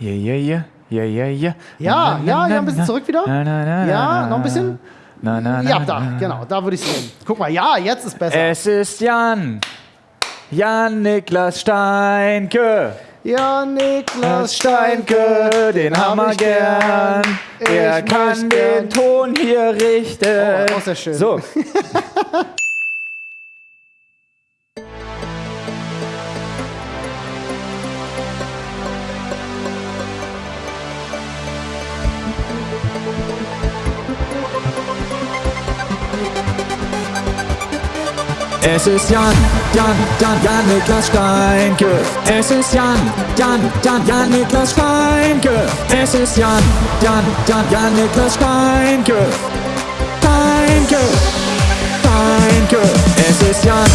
Yeah, yeah, yeah. Yeah, yeah, yeah. Ja, Na, na, ja, na, ja, ein bisschen zurück wieder. Ja, noch ein bisschen. Na, na, Ja, da, na. genau, da würde ich sehen. Guck mal, ja, jetzt ist besser. Es ist Jan. Jan Niklas Steinke. Ja, Niklas Steinke, den hab haben wir gern. gern. Er kann gern. den Ton hier richten. Oh, auch sehr schön. So. Es ist Jan, Jan, Jan, Jan Niklas Steinke. Es ist Jan, Jan, Jan, Jan Niklas Steinke. Es ist Jan, Jan, Jan, Jan Niklas Steinke. Steinke, Steinke. Es ist Jan.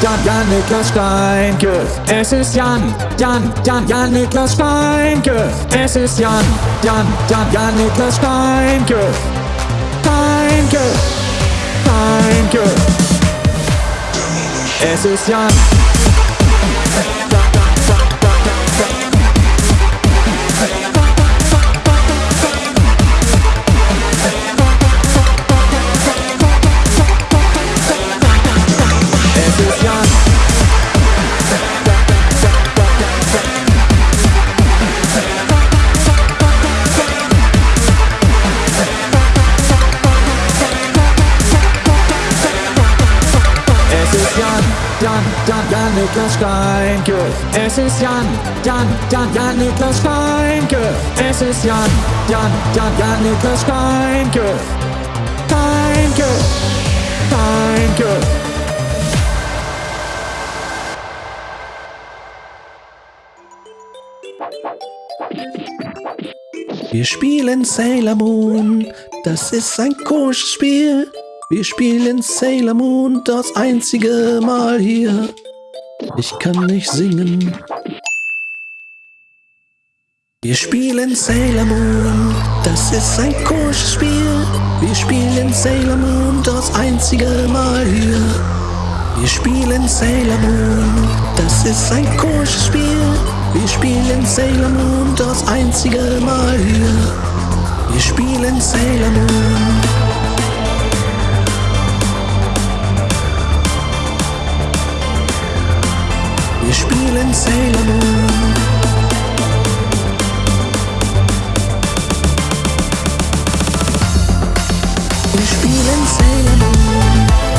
Jan, Jan, Niklas Steinke. Es ist Jan, Jan, Jan, Jan Niklas Steinke. Es ist Jan, Jan, Jan, Jan Niklas Steinke. Steinke, Steinke. Es ist Jan. Jan, Jan, Jan, Niklas Steinke. Es ist Jan, Jan, Jan, Jan Niklas Steinke. Es ist Jan, Jan, Jan, Jan Niklas Steinke. Steinke, Steinke. Wir spielen Sailor Moon, das ist ein komisches Spiel. Wir spielen Sailor Moon, das einzige Mal hier. Ich kann nicht singen. Wir spielen Sailor Moon, das ist ein komisches Spiel. Wir spielen Sailor Moon, das einzige Mal hier. Wir spielen Sailor Moon, das ist ein komisches Spiel. Wir spielen Sailor Moon, das einzige Mal hier. Wir spielen Sailor Moon. Wir spielen Sailor Moon. Wir spielen Sailor Moon.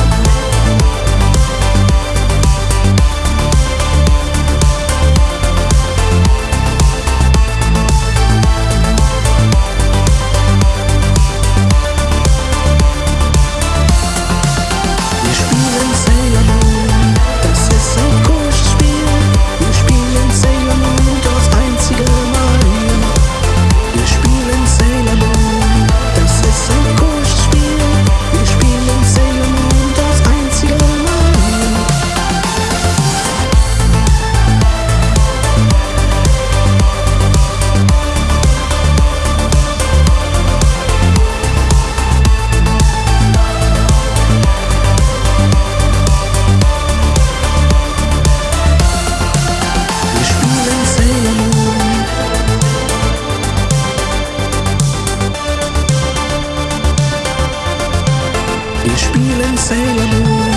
Spielen Sailor Moon.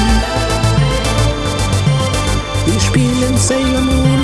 Wir spielen Sailor Moon,